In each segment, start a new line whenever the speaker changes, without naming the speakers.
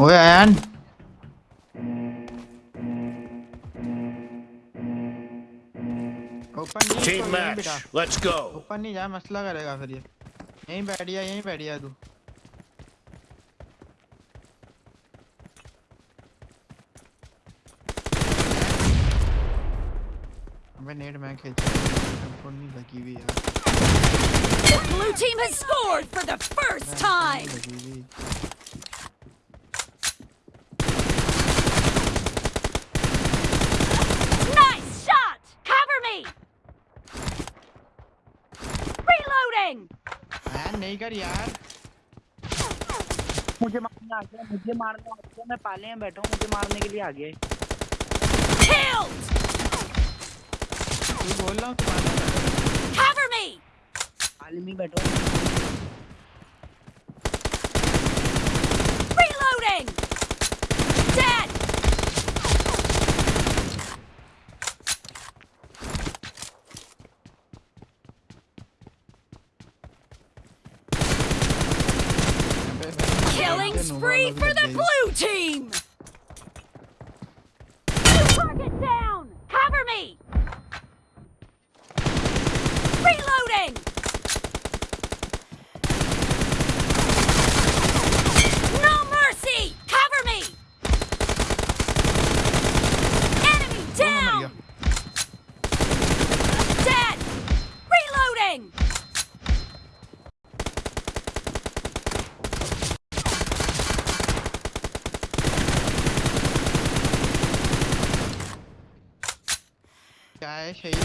اوے Ayan team نہیں جا مسئلہ کرے گا پھر یہ یہیں بیٹھ یہیں بیٹھ تو ہمیں نیٹ میں کھیلتا ہوں نہیں لگی ہوئی یار
Blue team has scored for the first
time. نہیں کر یار
مجھے مارنے آ گیا مجھے مارنے آ گیا میں پالے میں بیٹھا ہوں مجھے مارنے کے لیے آ گیا
بول رہا ہوں
بیٹھو
Killing spree for the
blue team! Target down! Cover me! Reloading! No mercy! Cover me! Enemy down! Dead! Reloading!
Ay şey mi?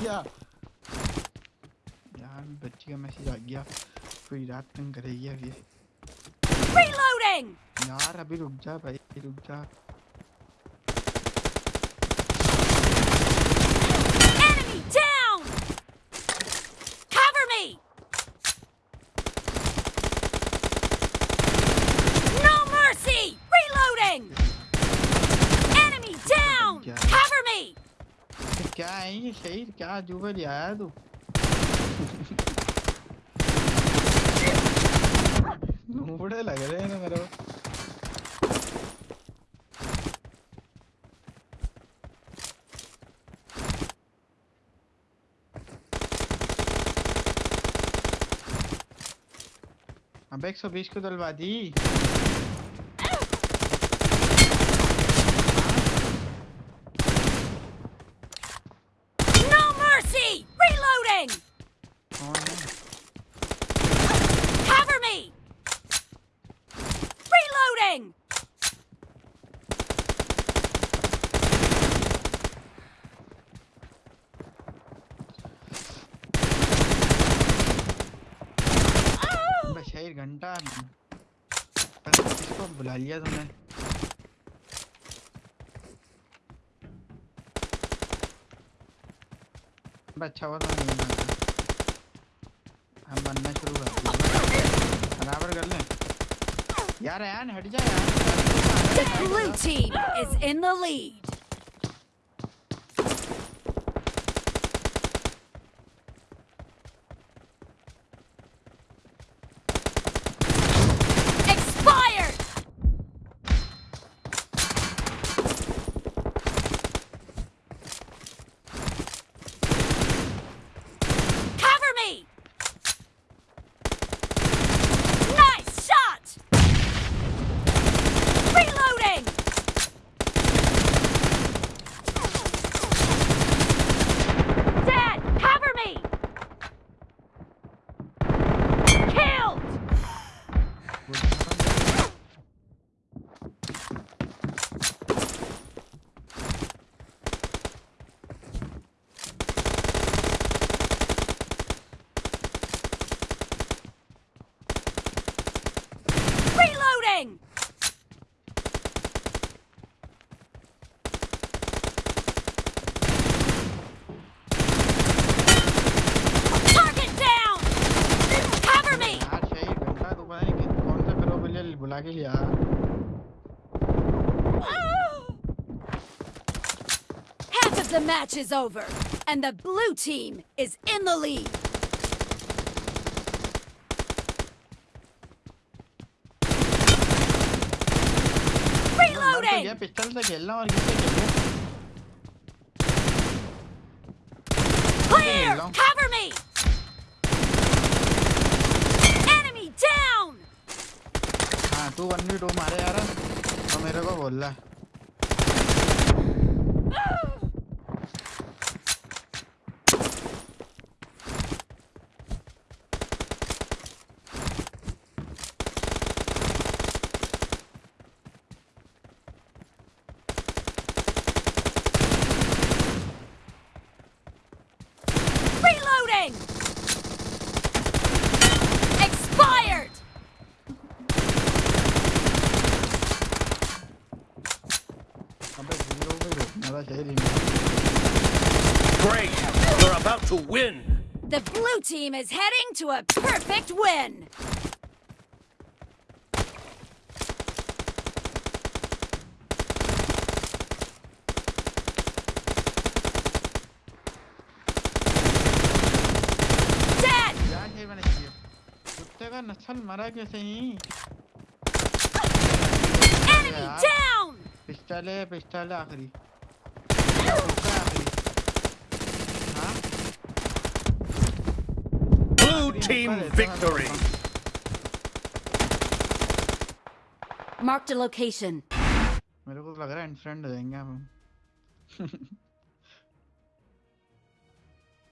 گیا یار بچی کا میسج آ گیا کوئی رات تنگ کرے گی یار ابھی رک جا بھائی رک جا کیا ہے یہ شہید کیا عجوبہ لے آیا تو بڑے لگ رہے ہیں میرے اب ایک سو بیس کو دلوا دی
Moving!
گھنٹہ کو بلا لیا تم نے اچھا ہوا تھا ہم بننا شروع کر برابر کر لیں Yeah, Ryan, hit it, Ryan. The blue
team is in the lead.
Frage, ja.
Half of the match is over and the blue team is in the lead.
Clear!
Cover me!
تو one v two مارے یار تو میرے کو بول رہا ہے
Great! We're about to win!
The blue team is heading to a perfect win! Dead!
Enemy
down!
Pistole, pistole, آخری. میرے کو لگ رہا ہے